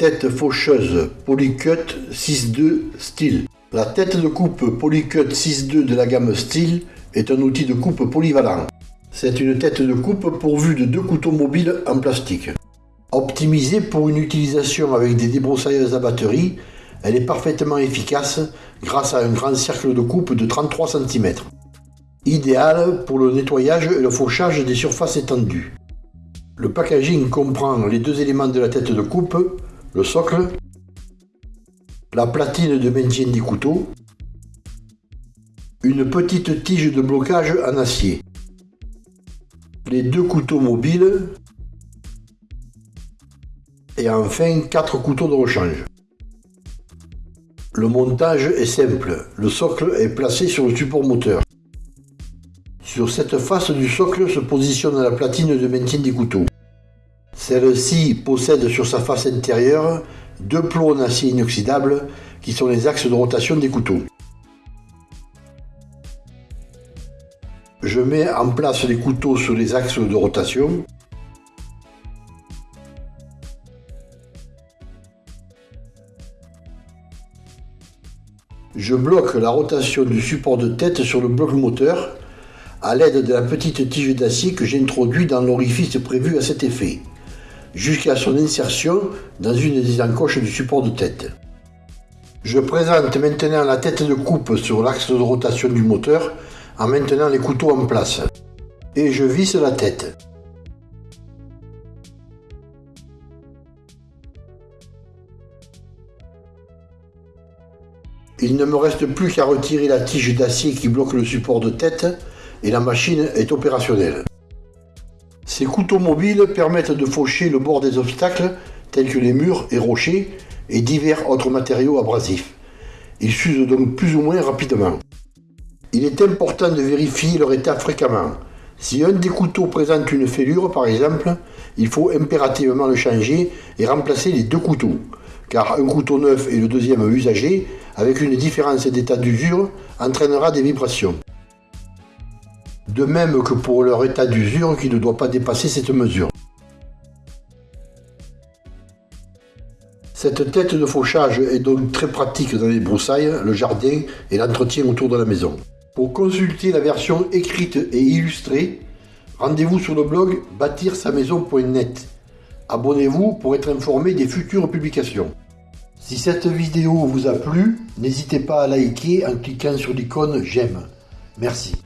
Tête faucheuse Polycut 6.2 Steel. La tête de coupe Polycut 6.2 de la gamme Steel est un outil de coupe polyvalent. C'est une tête de coupe pourvue de deux couteaux mobiles en plastique. Optimisée pour une utilisation avec des débroussailleuses à batterie, elle est parfaitement efficace grâce à un grand cercle de coupe de 33 cm. Idéal pour le nettoyage et le fauchage des surfaces étendues. Le packaging comprend les deux éléments de la tête de coupe, le socle, la platine de maintien des couteaux, une petite tige de blocage en acier, les deux couteaux mobiles et enfin quatre couteaux de rechange. Le montage est simple, le socle est placé sur le support moteur. Sur cette face du socle se positionne la platine de maintien des couteaux. Celle-ci possède sur sa face intérieure deux en acier inoxydable qui sont les axes de rotation des couteaux. Je mets en place les couteaux sur les axes de rotation. Je bloque la rotation du support de tête sur le bloc moteur à l'aide de la petite tige d'acier que j'introduis dans l'orifice prévu à cet effet, jusqu'à son insertion dans une des encoches du support de tête. Je présente maintenant la tête de coupe sur l'axe de rotation du moteur en maintenant les couteaux en place. Et je visse la tête. Il ne me reste plus qu'à retirer la tige d'acier qui bloque le support de tête et la machine est opérationnelle. Ces couteaux mobiles permettent de faucher le bord des obstacles tels que les murs et rochers et divers autres matériaux abrasifs. Ils s'usent donc plus ou moins rapidement. Il est important de vérifier leur état fréquemment. Si un des couteaux présente une fêlure par exemple, il faut impérativement le changer et remplacer les deux couteaux, car un couteau neuf et le deuxième usagé, avec une différence d'état d'usure, entraînera des vibrations. De même que pour leur état d'usure qui ne doit pas dépasser cette mesure. Cette tête de fauchage est donc très pratique dans les broussailles, le jardin et l'entretien autour de la maison. Pour consulter la version écrite et illustrée, rendez-vous sur le blog bâtir-sa-maison.net. Abonnez-vous pour être informé des futures publications. Si cette vidéo vous a plu, n'hésitez pas à liker en cliquant sur l'icône j'aime. Merci.